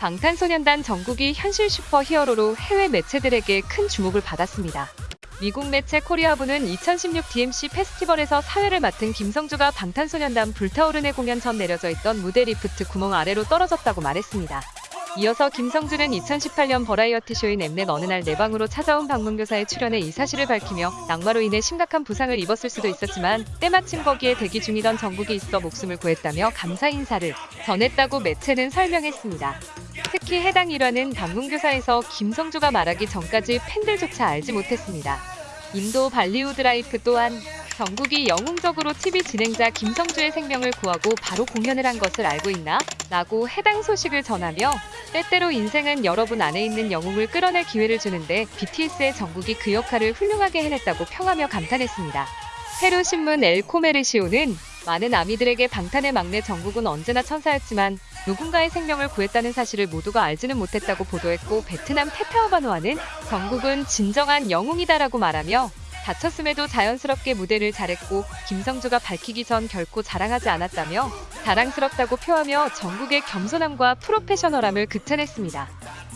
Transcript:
방탄소년단 정국이 현실 슈퍼 히어로로 해외 매체들에게 큰 주목을 받았습니다. 미국 매체 코리아부는 2016 DMC 페스티벌에서 사회를 맡은 김성주가 방탄소년단 불타오르네 공연 전 내려져 있던 무대 리프트 구멍 아래로 떨어졌다고 말했습니다. 이어서 김성주는 2018년 버라이어티 쇼인 엠넷 어느 날 내 방으로 찾아온 방문교사의 출연에 이 사실을 밝히며 낙하로 인해 심각한 부상을 입었을 수도 있었지만 때마침 거기에 대기 중이던 정국이 있어 목숨을 구했다며 감사 인사를 전했다고 매체는 설명했습니다. 특히 해당 일화는 방문교사에서 김성주가 말하기 전까지 팬들조차 알지 못했습니다. 인도 발리우드 라이프 또한 정국이 영웅적으로 TV 진행자 김성주의 생명을 구하고 바로 공연을 한 것을 알고 있나? 라고 해당 소식을 전하며 때때로 인생은 여러분 안에 있는 영웅을 끌어낼 기회를 주는데 BTS의 정국이 그 역할을 훌륭하게 해냈다고 평하며 감탄했습니다. 페루 신문 엘 코메르시오는 많은 아미들에게 방탄의 막내 정국은 언제나 천사였지만 누군가의 생명을 구했다는 사실을 모두가 알지는 못했다고 보도했고 베트남 테타오바노아는 정국은 진정한 영웅이다라고 말하며 다쳤음에도 자연스럽게 무대를 잘했고 김성주가 밝히기 전 결코 자랑하지 않았다며 자랑스럽다고 표하며 정국의 겸손함과 프로페셔널함을 극찬했습니다.